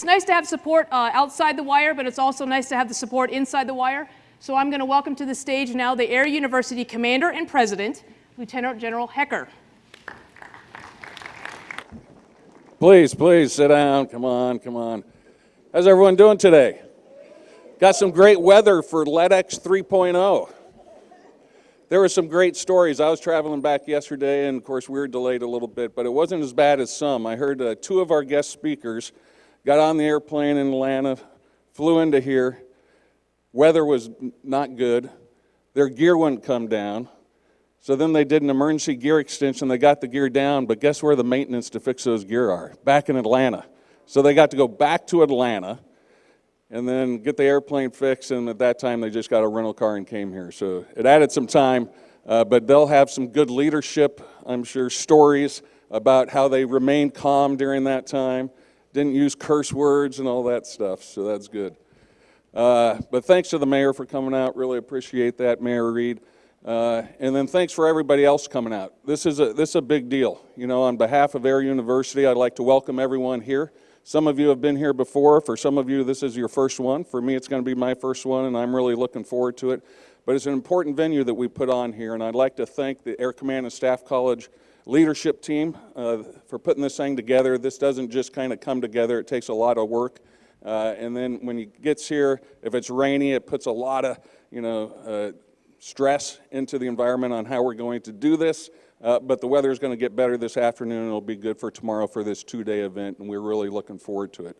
it's nice to have support uh, outside the wire, but it's also nice to have the support inside the wire. So I'm going to welcome to the stage now the Air University Commander and President, Lieutenant General Hecker. Please, please sit down. Come on, come on. How's everyone doing today? Got some great weather for LEDX 3.0. There were some great stories. I was traveling back yesterday, and of course, we were delayed a little bit, but it wasn't as bad as some. I heard uh, two of our guest speakers got on the airplane in Atlanta, flew into here. Weather was not good. Their gear wouldn't come down. So then they did an emergency gear extension. They got the gear down, but guess where the maintenance to fix those gear are? Back in Atlanta. So they got to go back to Atlanta and then get the airplane fixed. And at that time, they just got a rental car and came here. So it added some time, uh, but they'll have some good leadership, I'm sure, stories about how they remained calm during that time, didn't use curse words and all that stuff. So that's good. Uh, but thanks to the mayor for coming out. Really appreciate that, Mayor Reed. Uh, and then thanks for everybody else coming out. This is, a, this is a big deal. You know, on behalf of Air University, I'd like to welcome everyone here. Some of you have been here before. For some of you, this is your first one. For me, it's going to be my first one, and I'm really looking forward to it. But it's an important venue that we put on here, and I'd like to thank the Air Command and Staff College leadership team uh, for putting this thing together. This doesn't just kind of come together. It takes a lot of work. Uh, and then when it gets here, if it's rainy, it puts a lot of, you know, uh, stress into the environment on how we're going to do this. Uh, but the weather is going to get better this afternoon. It'll be good for tomorrow for this two-day event, and we're really looking forward to it.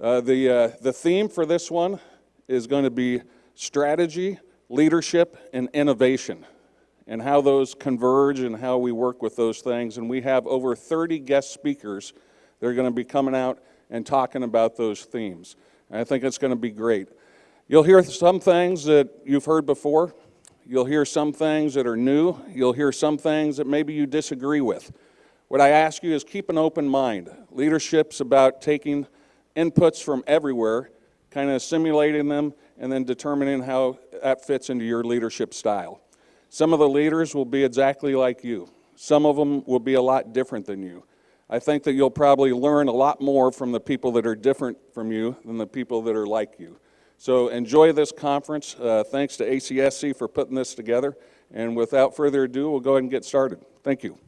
Uh, the, uh, the theme for this one is going to be strategy, leadership, and innovation, and how those converge and how we work with those things. And we have over 30 guest speakers that are going to be coming out and talking about those themes. And I think it's going to be great. You'll hear some things that you've heard before. You'll hear some things that are new. You'll hear some things that maybe you disagree with. What I ask you is keep an open mind. Leadership's about taking inputs from everywhere, kind of simulating them, and then determining how that fits into your leadership style. Some of the leaders will be exactly like you. Some of them will be a lot different than you. I think that you'll probably learn a lot more from the people that are different from you than the people that are like you. So enjoy this conference. Uh, thanks to ACSC for putting this together. And without further ado, we'll go ahead and get started. Thank you.